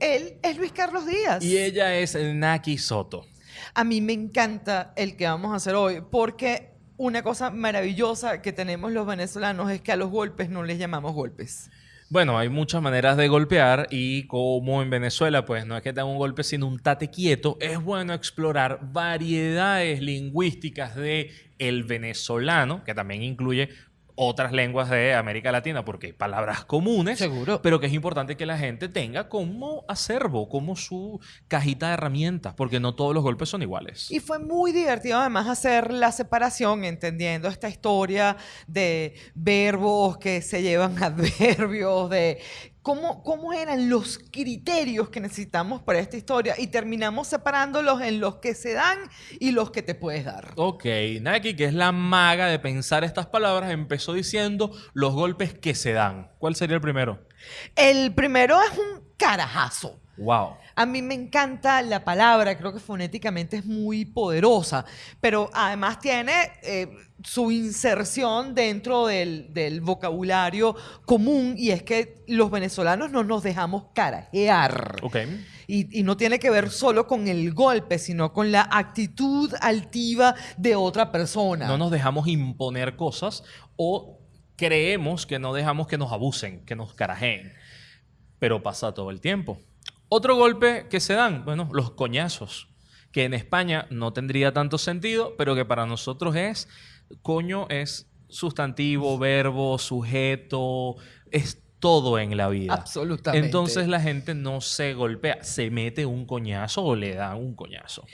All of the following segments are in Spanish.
Él es Luis Carlos Díaz. Y ella es Naki Soto. A mí me encanta el que vamos a hacer hoy porque una cosa maravillosa que tenemos los venezolanos es que a los golpes no les llamamos golpes. Bueno, hay muchas maneras de golpear y como en Venezuela, pues no es que te un golpe, sino un tate quieto, es bueno explorar variedades lingüísticas de el venezolano, que también incluye otras lenguas de América Latina, porque hay palabras comunes, Seguro. pero que es importante que la gente tenga como acervo, como su cajita de herramientas, porque no todos los golpes son iguales. Y fue muy divertido además hacer la separación, entendiendo esta historia de verbos que se llevan adverbios, de cómo, cómo eran los criterios que necesitamos para esta historia y terminamos separándolos en los que se dan y los que te puedes dar. Ok, Naki, que es la maga de pensar estas palabras, empezó diciendo los golpes que se dan. ¿Cuál sería el primero? El primero es un carajazo. Wow. A mí me encanta la palabra, creo que fonéticamente es muy poderosa, pero además tiene eh, su inserción dentro del, del vocabulario común y es que los venezolanos no nos dejamos carajear. Ok. Y, y no tiene que ver solo con el golpe, sino con la actitud altiva de otra persona. No nos dejamos imponer cosas o creemos que no dejamos que nos abusen, que nos carajeen. Pero pasa todo el tiempo. Otro golpe que se dan, bueno, los coñazos, que en España no tendría tanto sentido, pero que para nosotros es, coño es sustantivo, verbo, sujeto, es todo en la vida. Absolutamente. Entonces la gente no se golpea, se mete un coñazo o le da un coñazo.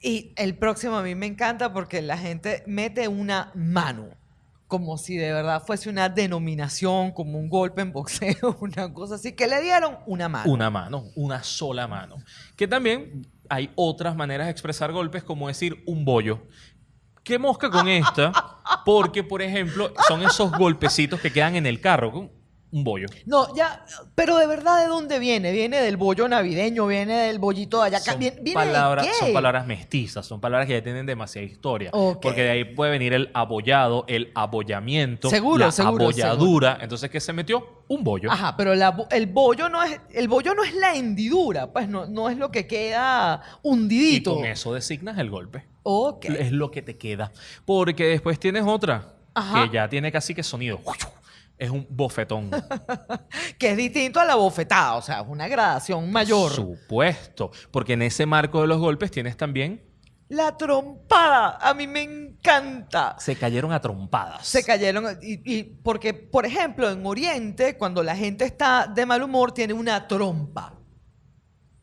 Y el próximo a mí me encanta porque la gente mete una mano, como si de verdad fuese una denominación, como un golpe en boxeo, una cosa así, que le dieron una mano. Una mano, una sola mano. Que también hay otras maneras de expresar golpes, como decir un bollo. ¿Qué mosca con esta? Porque, por ejemplo, son esos golpecitos que quedan en el carro. Un bollo. No, ya, pero de verdad, ¿de dónde viene? ¿Viene del bollo navideño? ¿Viene del bollito de allá? Son ¿Viene, viene palabras, de qué? son palabras mestizas, son palabras que ya tienen demasiada historia. Porque de ahí puede venir el abollado, el abollamiento, Seguro, la seguro, abolladura. Entonces, ¿qué se metió? Un bollo. Ajá, pero la el bollo no es el bollo no es la hendidura, pues no, no es lo que queda Y hundidito. con eso designas el golpe. Ok. Es lo que te queda. Porque después tienes otra Ajá. que ya tiene casi que sonido. Es un bofetón. Que es distinto a la bofetada, o sea, es una gradación mayor. Supuesto. Porque en ese marco de los golpes tienes también. La trompada, a mí me encanta. Se cayeron a trompadas. Se cayeron, y, y porque, por ejemplo, en Oriente, cuando la gente está de mal humor, tiene una trompa.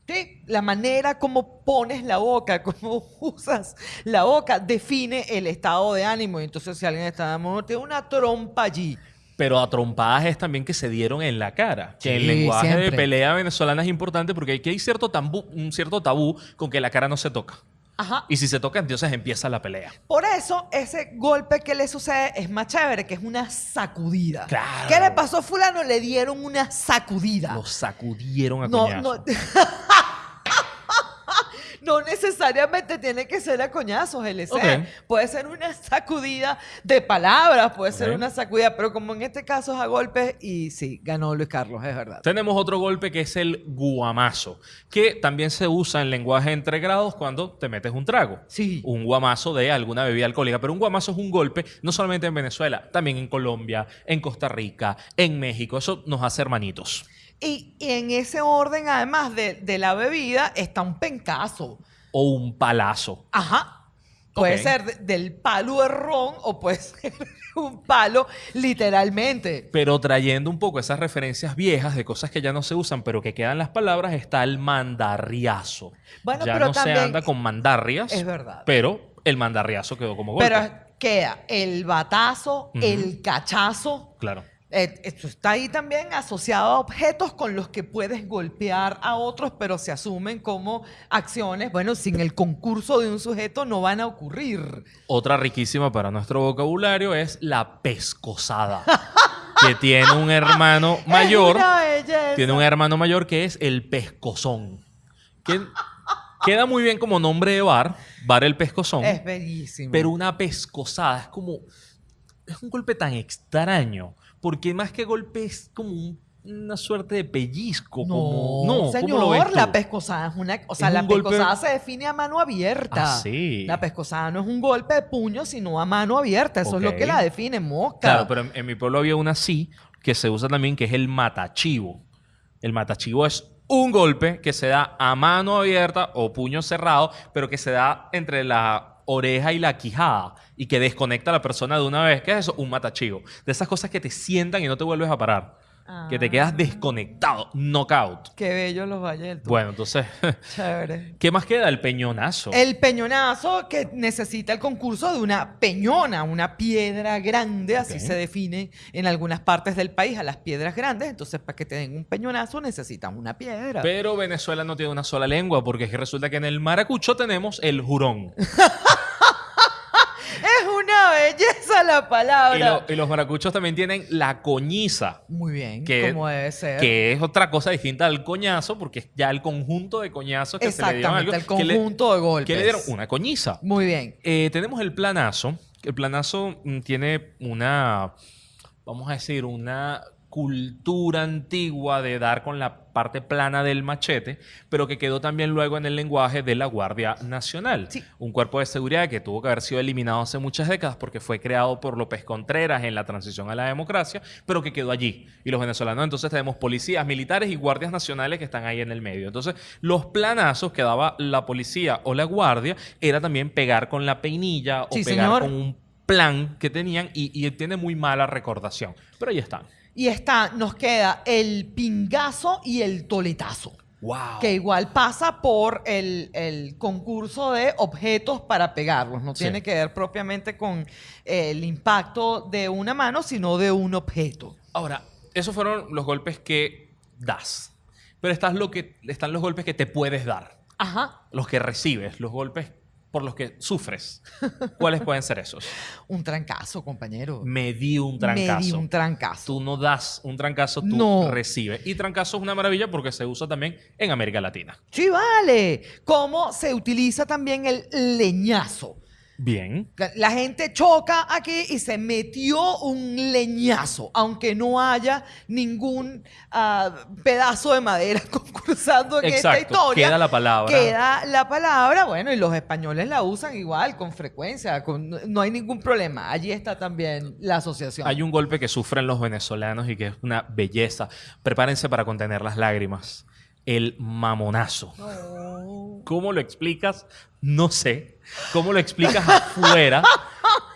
¿Sí? La manera como pones la boca, cómo usas la boca, define el estado de ánimo. Entonces, si alguien está de mal humor, tiene una trompa allí. Pero a trompadas es también que se dieron en la cara. Que el lenguaje de pelea venezolana es importante porque aquí hay cierto, tabú, un cierto tabú con que la cara no se toca. Ajá. Y si se toca, entonces empieza la pelea. Por eso, ese golpe que le sucede es más chévere, que es una sacudida. Claro. ¿Qué le pasó a fulano? Le dieron una sacudida. Los sacudieron a No, coñazo. no. No necesariamente tiene que ser a coñazos, LC. Puede ser una sacudida de palabras, puede ser una sacudida, pero como en este caso es a golpes, y sí, ganó Luis Carlos, es verdad. Tenemos otro golpe que es el guamazo, que también se usa en lenguaje entre grados cuando te metes un trago. Sí. Un guamazo de alguna bebida alcohólica, pero un guamazo es un golpe no solamente en Venezuela, también en Colombia, en Costa Rica, en México. Eso nos hace hermanitos. Y, y en ese orden, además de, de la bebida, está un pencazo. O un palazo. Ajá. Puede ser de- del palo de ron o puede ser un palo literalmente. Pero trayendo un poco esas referencias viejas de cosas que ya no se usan, pero que quedan las palabras, está el mandarriazo. Bueno, ya pero no también- se anda con mandarrias. Es verdad. Pero el mandarriazo quedó como golpe. Pero queda el batazo, el cachazo. Claro. Eh, esto está ahí también asociado a objetos con los que puedes golpear a otros, pero se asumen como acciones. Bueno, sin el concurso de un sujeto no van a ocurrir. Otra riquísima para nuestro vocabulario es la pescosada. que tiene un hermano mayor. Tiene un hermano mayor que es el pescozón. Que queda muy bien como nombre de bar, bar el pescozón. Es bellísimo. Pero una pescosada es como. Es un golpe tan extraño. Porque más que golpe es como un una suerte de pellizco. No, como... no ¿cómo señor, lo ves la pescosada es una... O sea, la golpe- pescosada se define a mano abierta. Ah, sí. La pescosada no es un golpe de puño, sino a mano abierta. Eso es lo que la define, mosca. Claro, pero en, en mi pueblo había una así que se usa también, que es el matachivo. El matachivo es un golpe que se da a mano abierta o puño cerrado, pero que se da entre la oreja y la quijada y que desconecta a la persona de una vez. ¿Qué es eso? Un matachivo. De esas cosas que te sientan y no te vuelves a parar. Que te quedas Ah. desconectado, knockout. Qué bellos los valles. Bueno, entonces, Chévere. ¿qué más queda? El peñonazo. El peñonazo que necesita el concurso de una peñona, una piedra grande, así se define en algunas partes del país a las piedras grandes. Entonces, para que te den un peñonazo necesitan una piedra. Pero Venezuela no tiene una sola lengua, porque es que resulta que en el maracucho tenemos el jurón. Belleza la palabra. Y, lo- y los maracuchos también tienen la coñiza, Muy bien, Que- como debe ser. que es otra cosa distinta al coñazo, porque es ya el conjunto de coñazos que se le dieron algo, el le- conjunto de golpes. que le dieron una coñiza. Muy bien. Eh, tenemos el planazo. El planazo mm, tiene una, vamos a decir, una cultura antigua de dar con la parte plana del machete, pero que quedó también luego en el lenguaje de la Guardia Nacional. Sí. Un cuerpo de seguridad que tuvo que haber sido eliminado hace muchas décadas porque fue creado por López Contreras en la transición a la democracia, pero que quedó allí. Y los venezolanos entonces tenemos policías, militares y guardias nacionales que están ahí en el medio. Entonces, los planazos que daba la policía o la guardia era también pegar con la peinilla o Sí, pegar señor. con un plan que tenían y, y tiene muy mala recordación. Pero ahí están. Y está, nos queda el pingazo y el toletazo. ¡Wow! Que igual pasa por el, el concurso de objetos para pegarlos. No Sí. tiene que ver propiamente con eh, el impacto de una mano, sino de un objeto. Ahora, esos fueron los golpes que das. Pero estás lo que, están los golpes que te puedes dar. Ajá. Los que recibes, los golpes por los que sufres. ¿Cuáles pueden ser esos? Un trancazo, compañero. Me di un Me trancazo. di un trancazo. Tú no das un trancazo, tú No. recibes. Y trancazo es una maravilla porque se usa también en América Latina. Sí, vale. ¿Cómo se utiliza también el leñazo? Bien. La- La gente choca aquí y se metió un leñazo, aunque no haya ningún ah, pedazo de madera concursando en esta historia. Queda la palabra. Queda la palabra, bueno, y los españoles la usan igual, con frecuencia, con- no hay ningún problema. Allí está también la asociación. Hay un golpe que sufren los venezolanos y que es una belleza. Prepárense para contener las lágrimas. El mamonazo. ¿Cómo lo explicas? No sé. ¿Cómo lo explicas afuera?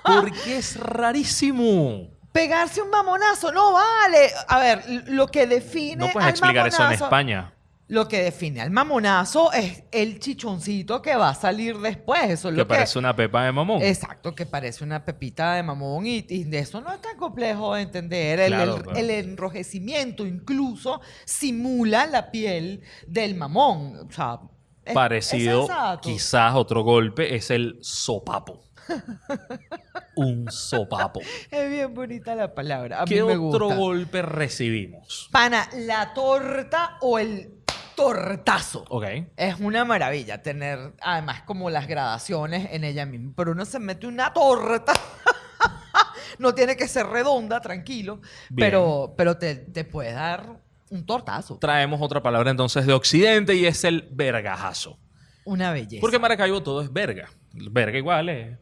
Porque es rarísimo. Pegarse un mamonazo, no vale. A ver, lo que define. No puedes al explicar eso en España. Lo que define al mamonazo es el chichoncito que va a salir después. Eso es Que lo que. parece una pepa de mamón. Exacto, que parece una pepita de mamón y, y de eso no es tan complejo de entender. El, Claro, el- claro. el enrojecimiento incluso simula la piel del mamón. O sea, es- Parecido, quizás otro golpe, es el sopapo. un sopapo. Es bien bonita la palabra. A ¿Qué mí me otro gusta. golpe recibimos? Pana, la torta o el tortazo. Ok. Es una maravilla tener, además, como las gradaciones en ella misma. Pero uno se mete una torta. no tiene que ser redonda, tranquilo. Bien. Pero, pero te, te puede dar un tortazo. Traemos otra palabra entonces de Occidente y es el vergajazo. Una belleza. Porque en Maracaibo todo es verga. Verga igual es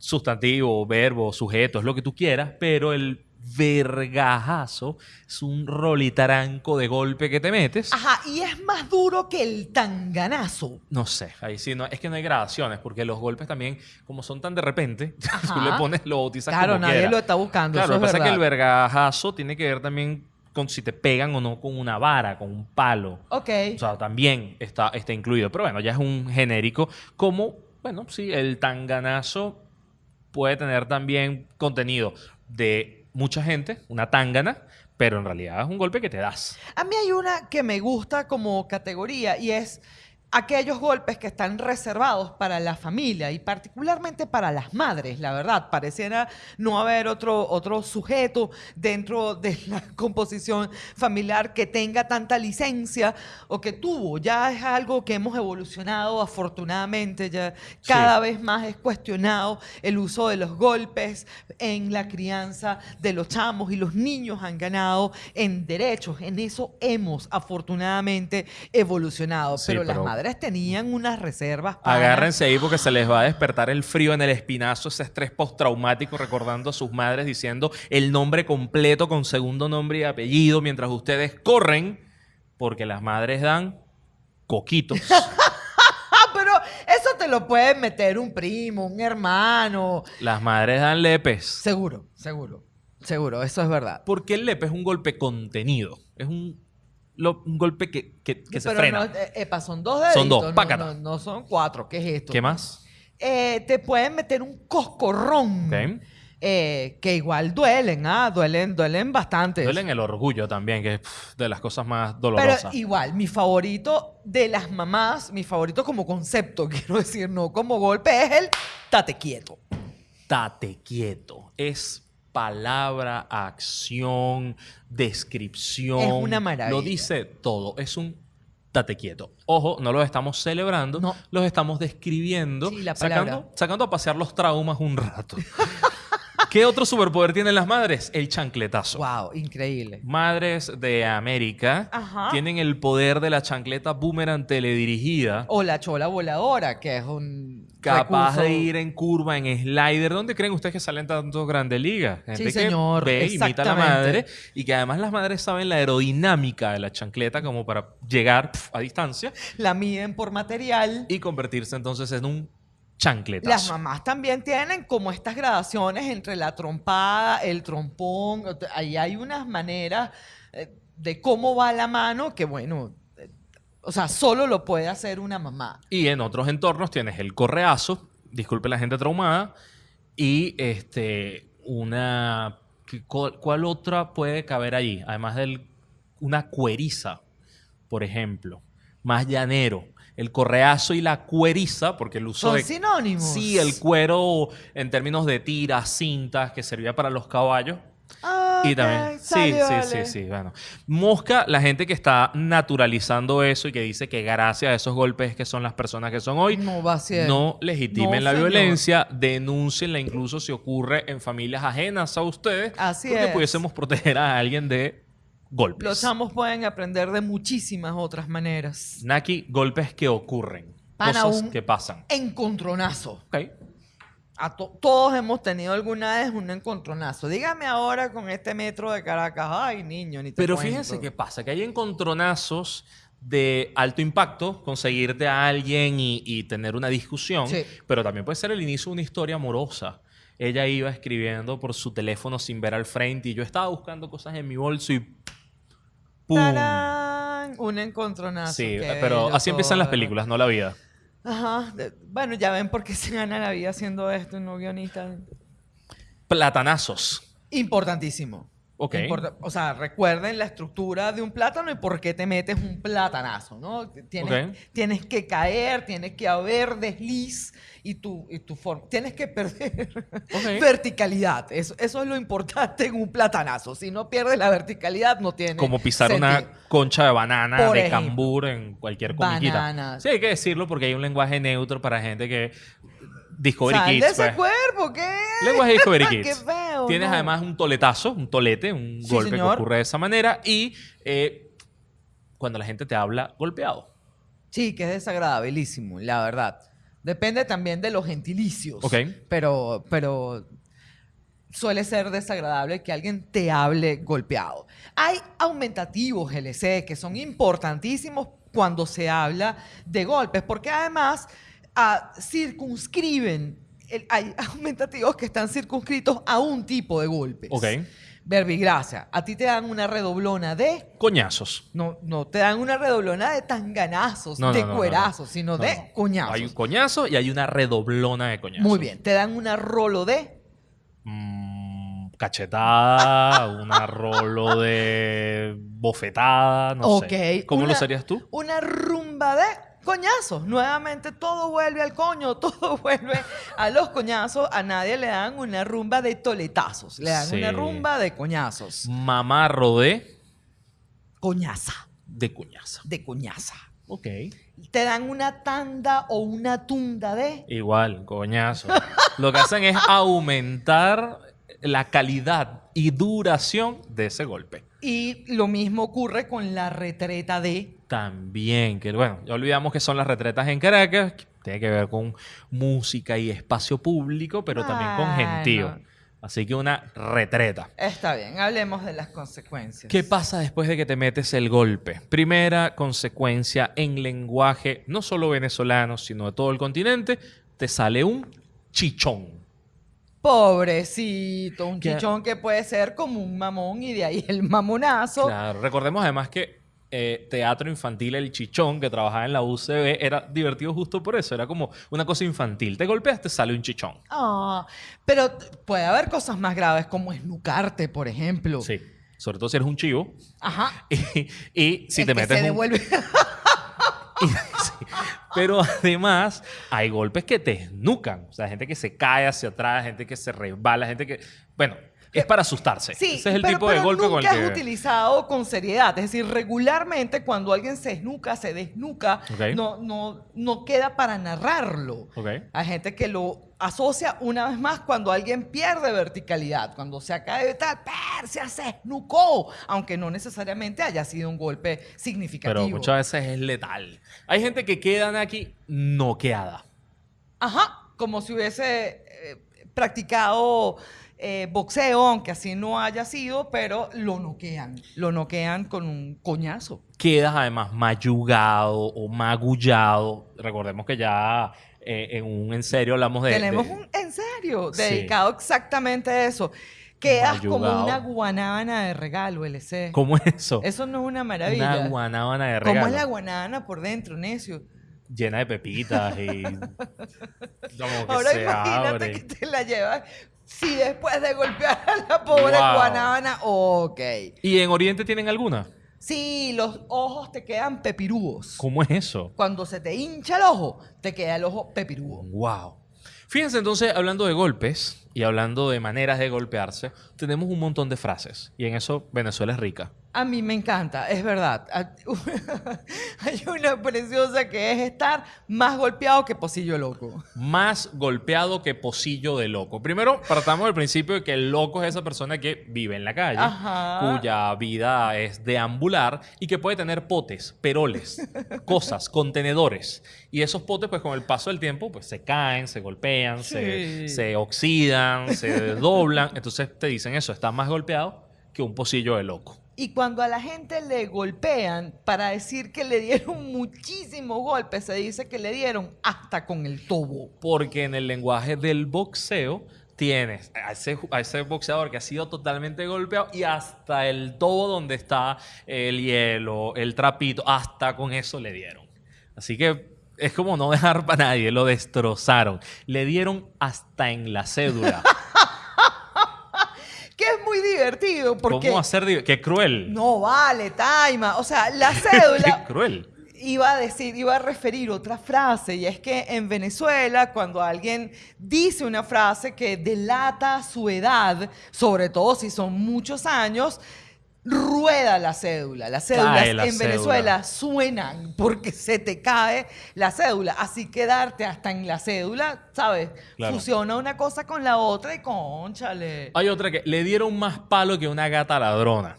sustantivo, verbo, sujeto, es lo que tú quieras, pero el vergajazo es un rolitaranco de golpe que te metes. Ajá, y es más duro que el tanganazo. No sé, ahí sí, no, es que no hay gradaciones, porque los golpes también, como son tan de repente, Ajá. tú le pones, lo bautizas Claro, como nadie lo está buscando. Claro, eso lo que es pasa es que el vergajazo tiene que ver también con si te pegan o no con una vara, con un palo. Ok. O sea, también está, está incluido. Pero bueno, ya es un genérico. Como, bueno, sí, el tanganazo puede tener también contenido de mucha gente, una tangana, pero en realidad es un golpe que te das. A mí hay una que me gusta como categoría y es aquellos golpes que están reservados para la familia y particularmente para las madres, la verdad. Pareciera no haber otro, otro sujeto dentro de la composición familiar que tenga tanta licencia o que tuvo. Ya es algo que hemos evolucionado afortunadamente, ya cada vez más es cuestionado el uso de los golpes en la crianza de los chamos y los niños han ganado en derechos. En eso hemos afortunadamente evolucionado, Sí, pero, las pero- tenían unas reservas. pana. Agárrense ahí porque se les va a despertar el frío en el espinazo, ese estrés postraumático recordando a sus madres diciendo el nombre completo con segundo nombre y apellido mientras ustedes corren porque las madres dan coquitos. Ah, pero eso te lo puede meter un primo, un hermano. las madres dan lepes. Seguro, seguro, seguro, eso es verdad. Porque el lepe es un golpe contenido. Es un, lo- un golpe que, que- que se pero frena. No, eh, epa, son dos deditos. Son dos, no-. No, son cuatro, ¿qué es esto? ¿Qué más? Eh, te pueden meter un coscorrón. Eh, que igual duelen, ¿ah? Duelen, duelen bastante. Duelen el orgullo también, que es de las cosas más Pero dolorosas. igual, mi favorito de las mamás, mi favorito como concepto, quiero decir, no como golpe, es el tate quieto. Tate quieto. Es palabra, acción, descripción. Es una maravilla. Lo dice todo. Es un tate quieto. Ojo, no los estamos celebrando, No. los estamos describiendo, Sí, sacando, sacando a pasear los traumas un rato. ¿Qué otro superpoder tienen las madres? El chancletazo. Wow, increíble. Madres de América Ajá. tienen el poder de la chancleta boomerang teledirigida. O la chola voladora, que es un capaz recurso- de ir en curva, en slider. ¿Dónde creen ustedes que salen tantos grandes ligas? Gente que señor, ve, imita a la madre y que además las madres saben la aerodinámica de la chancleta como para llegar pf, a distancia La miden por material. y convertirse entonces en un Las chancletazo. mamás también tienen como estas gradaciones entre la trompada, el trompón. Ahí hay unas maneras eh, de cómo va la mano que, bueno, o sea, solo lo puede hacer una mamá. Y en otros entornos tienes el correazo, disculpe la gente traumada, y este una ¿qué- cuál, otra puede caber allí? Además del una cueriza, por ejemplo, más llanero. El correazo y la cueriza, porque el uso Son de sinónimos. Sí, el cuero en términos de tiras, cintas, que servía para los caballos. Ah, Y también. Sí, sí, sí, sí. Bueno. Mosca, la gente que está naturalizando eso y que dice que gracias a esos golpes que son las personas que son hoy, No va a ser. no legitimen No, la señor. violencia, denúncienla incluso si ocurre en familias ajenas a ustedes. Así porque es. pudiésemos proteger a alguien de golpes. Los chamos pueden aprender de muchísimas otras maneras. Naki, golpes que ocurren. Cosas un- que pasan. Encontronazo. Ok. A to- todos hemos tenido alguna vez un encontronazo. Dígame ahora con este metro de Caracas. Ay, niño, ni te Pero cuento. fíjense qué pasa, que hay encontronazos de alto impacto, conseguirte a alguien y, y tener una discusión, Sí. pero también puede ser el inicio de una historia amorosa. Ella iba escribiendo por su teléfono sin ver al frente y yo estaba buscando cosas en mi bolso y ¡pum! ¡Tarán! Un encontronazo. Sí, pero así empiezan las todo. películas, no la vida. Ajá. de- bueno, ya ven por qué se gana la vida haciendo esto, no guionista. Platanazos. Importantísimo. Ok. Importa- o sea, recuerden la estructura de un plátano y por qué te metes un platanazo, ¿no? Tienes, Ok. tienes que caer, tienes que haber desliz y tu, y tu forma. Tienes que perder Ok. verticalidad. Eso, eso es lo importante en un platanazo. Si no pierdes la verticalidad, no tiene Como pisar sentido. una concha de banana, Por de ejemplo. cambur en cualquier comiquita. Bananas. Sí, hay que decirlo porque hay un lenguaje neutro para gente que... Discovery Sal Kids, de ese pues. cuerpo, ¿qué? Lenguaje Discovery Qué Kids. feo, Tienes ¿no? además un toletazo, un tolete, un Sí, golpe señor. que ocurre de esa manera. Y eh, cuando la gente te habla golpeado. Sí, que es desagradabilísimo, la verdad. Depende también de los gentilicios. Ok. Pero, pero suele ser desagradable que alguien te hable golpeado. Hay aumentativos LC que son importantísimos cuando se habla de golpes, porque además ah, circunscriben, el- hay aumentativos que están circunscritos a un tipo de golpes. Ok. Verbigracia, a ti te dan una redoblona de... Coñazos. No, no te dan una redoblona de tanganazos, No, no, de no, no, no. cuerazos, sino No, de no. coñazos. Hay un coñazo y hay una redoblona de coñazos. Muy bien, te dan una rolo de... Mm, cachetada, una rolo de bofetada, no Ok, sé. ¿Cómo lo una- serías tú? Una rumba de... coñazos. Nuevamente todo vuelve al coño, todo vuelve a los coñazos. A nadie le dan una rumba de toletazos, le dan Sí. una rumba de coñazos. Mamarro de... Coñaza, De cuñaza. de coñaza. Ok. Te dan una tanda o una tunda de... Igual, coñazo. Lo que hacen es aumentar la calidad y duración de ese golpe. Y lo mismo ocurre con la retreta de... También, que bueno, ya olvidamos que son las retretas en Caracas, que tiene que ver con música y espacio público, pero también con gentío. Así que una retreta. Está bien, hablemos de las consecuencias. ¿Qué pasa después de que te metes el golpe? Primera consecuencia en lenguaje, no solo venezolano, sino de todo el continente, te sale un chichón. Pobrecito, un ¿Qué? chichón que puede ser como un mamón y de ahí el mamonazo. Claro, recordemos además que eh, Teatro Infantil El Chichón, que trabajaba en la UCB, era divertido justo por eso. Era como una cosa infantil. Te golpeas, te sale un chichón. Ah, pero puede haber cosas más graves como esnucarte, por ejemplo. Sí. Sobre todo si eres un chivo. Ajá. Y, y si te que metes se un- devuelve. y- sí. Pero además hay golpes que te esnucan. O sea, gente que se cae hacia atrás, gente que se resbala, gente que... Bueno, es para asustarse. Sí, Ese es el pero, tipo de pero golpe con el que... es utilizado con seriedad. Es decir, regularmente cuando alguien se esnuca, se desnuca, no, no, no queda para narrarlo. Ok. Hay gente que lo asocia una vez más cuando alguien pierde verticalidad, cuando se acaba de tal, Persia se esnucó, aunque no necesariamente haya sido un golpe significativo. Pero muchas veces es letal. Hay gente que quedan aquí noqueada. Ajá, como si hubiese eh, practicado eh, boxeo, aunque así no haya sido, pero lo noquean. Lo noquean con un coñazo. quedas además mayugado o magullado. Recordemos que ya eh, en un en serio hablamos de... Tenemos de- un, en serio, Sí. dedicado exactamente a eso. Quedas como una guanábana de regalo, LC. ¿Cómo es eso? Eso no es una maravilla. Una guanábana de regalo. ¿Cómo es la guanábana por dentro, necio? Llena de pepitas y... como que Ahora se imagínate abre. que te la llevas. Si después de golpear a la pobre Wow. guanábana, ok. ¿Y en Oriente tienen alguna? Sí, los ojos te quedan pepirúos. ¿Cómo es eso? Cuando se te hincha el ojo, te queda el ojo pepirúo. Wow. Fíjense entonces, hablando de golpes y hablando de maneras de golpearse, tenemos un montón de frases. Y en eso Venezuela es rica. A mí me encanta, es verdad. Hay una preciosa que es estar más golpeado que pocillo loco. Más golpeado que pocillo de loco. Primero, partamos del principio de que el loco es esa persona que vive en la calle, Ajá. cuya vida es deambular y que puede tener potes, peroles, cosas, contenedores. Y esos potes, pues con el paso del tiempo, pues se caen, se golpean, se, Sí. se oxidan, se doblan. Entonces te dicen eso, está más golpeado que un pocillo de loco. Y cuando a la gente le golpean para decir que le dieron muchísimos golpes, se dice que le dieron hasta con el tobo. Porque en el lenguaje del boxeo tienes a ese, a ese boxeador que ha sido totalmente golpeado y hasta el tobo donde está el hielo, el trapito, hasta con eso le dieron. Así que es como no dejar para nadie, lo destrozaron. Le dieron hasta en la cédula. Que es muy divertido porque... ¿Cómo hacer? di- ¡Qué cruel! No vale, Taima. O sea, la ¡Qué cédula... cruel! Iba a decir, iba a referir otra frase, y es que en Venezuela, cuando alguien dice una frase que delata su edad, sobre todo si son muchos años, rueda la cédula. Las cédulas la en cédula. Venezuela suenan porque se te cae la cédula. Así quedarte hasta en la cédula, ¿sabes? Claro. Fusiona una cosa con la otra y conchale. Hay otra que le dieron más palo que una gata ladrona.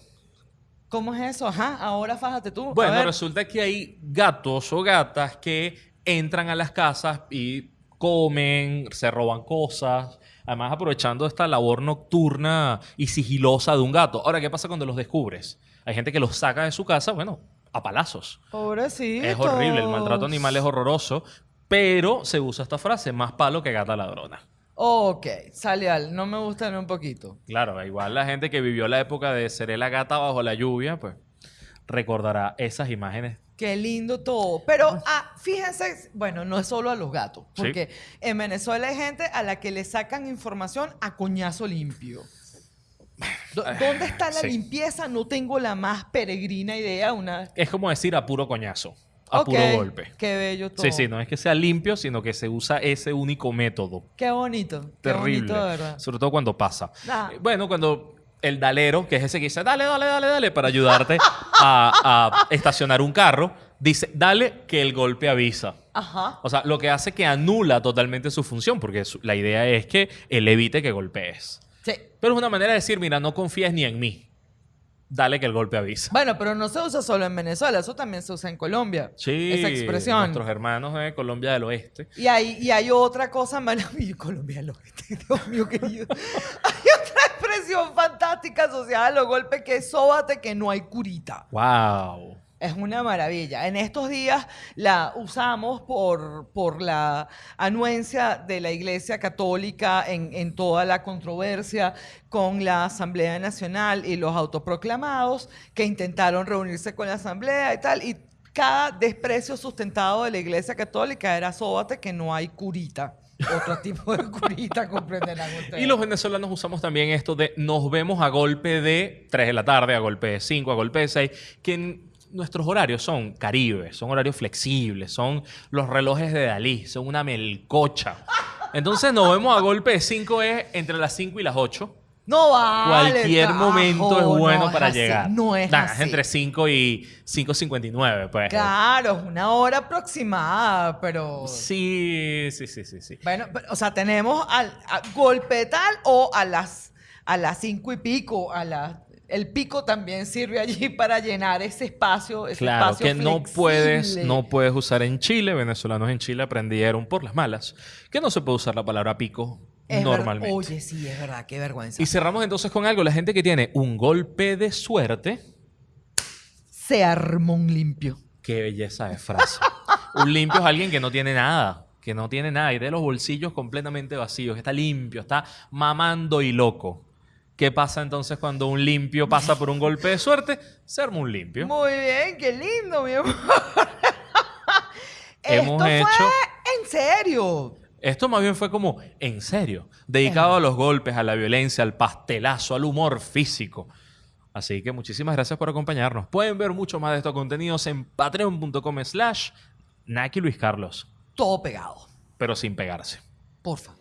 ¿Cómo es eso? Ajá, ahora fájate tú. Bueno, resulta que hay gatos o gatas que entran a las casas y comen, se roban cosas, además aprovechando esta labor nocturna y sigilosa de un gato. Ahora, ¿qué pasa cuando los descubres? Hay gente que los saca de su casa, bueno, a palazos. Pobrecito. Es horrible, el maltrato animal es horroroso, pero se usa esta frase, más palo que gata ladrona. Ok, sale al. No me gusta ni un poquito. Claro, igual la gente que vivió la época de Seré la gata bajo la lluvia, pues recordará esas imágenes Qué lindo todo. Pero ah, fíjense, bueno, no es solo a los gatos, Sí. porque en Venezuela hay gente a la que le sacan información a coñazo limpio. Do- ¿Dónde está la sí. limpieza? No tengo la más peregrina idea. Una... Es como decir a puro coñazo. a puro golpe. Qué bello todo. Sí, sí, no es que sea limpio, sino que se usa ese único método. Qué bonito. Qué Terrible. bonito, de verdad. Sobre todo cuando pasa. Ah. Bueno, cuando el dalero, que es ese que dice, dale, dale, dale, dale, para ayudarte a, a estacionar un carro, dice, dale que el golpe avisa. Ajá. O sea, lo que hace que anula totalmente su función, porque su- la idea es que él evite que golpees. Sí. Pero es una manera de decir, mira, no confíes ni en mí. Dale que el golpe avisa. Bueno, pero no se usa solo en Venezuela, eso también se usa en Colombia. Sí, Esa expresión. nuestros hermanos de Colombia del Oeste. Y hay, y hay otra cosa maravillosa. Colombia del Oeste, Dios mío querido. fantástica asociada a los golpes que es sóbate que no hay curita. ¡Wow! Es una maravilla. En estos días la usamos por, por la anuencia de la Iglesia Católica en, en toda la controversia con la Asamblea Nacional y los autoproclamados que intentaron reunirse con la Asamblea y tal. Y cada desprecio sustentado de la Iglesia Católica era sóbate que no hay curita. Otro tipo de curita, comprenderán ustedes. Y los venezolanos usamos también esto de nos vemos a golpe de 3 de la tarde, a golpe de 5, a golpe de 6, que nuestros horarios son caribes, son horarios flexibles, son los relojes de Dalí, son una melcocha. Entonces nos vemos a golpe de 5 es entre las 5 y las 8. No vale. Cualquier carajo, momento es bueno no para llegar. No es Nah, así. entre 5 y 5.59, pues. Claro, es una hora aproximada, pero... Sí, sí, sí, sí, sí. Bueno, o sea, tenemos al a golpe tal o a las a las cinco y pico, a las el pico también sirve allí para llenar ese espacio, ese Claro, espacio que no puedes, no puedes usar en Chile. Venezolanos en Chile aprendieron por las malas que no se puede usar la palabra pico Es normalmente. Oye, sí, es verdad, qué vergüenza. Y cerramos entonces con algo. La gente que tiene un golpe de suerte. Se armó un limpio. Qué belleza de frase. un limpio es alguien que no tiene nada. Que no tiene nada. Y de los bolsillos completamente vacíos. que Está limpio. Está mamando y loco. ¿Qué pasa entonces cuando un limpio pasa por un golpe de suerte? Se arma un limpio. Muy bien, qué lindo, mi amor. Hemos Esto hecho- fue en serio. Esto más bien fue como, en serio, dedicado a los golpes, a la violencia, al pastelazo, al humor físico. Así que muchísimas gracias por acompañarnos. Pueden ver mucho más de estos contenidos en patreon.com slash Naki Luis Carlos, Todo pegado. pero sin pegarse. Porfa.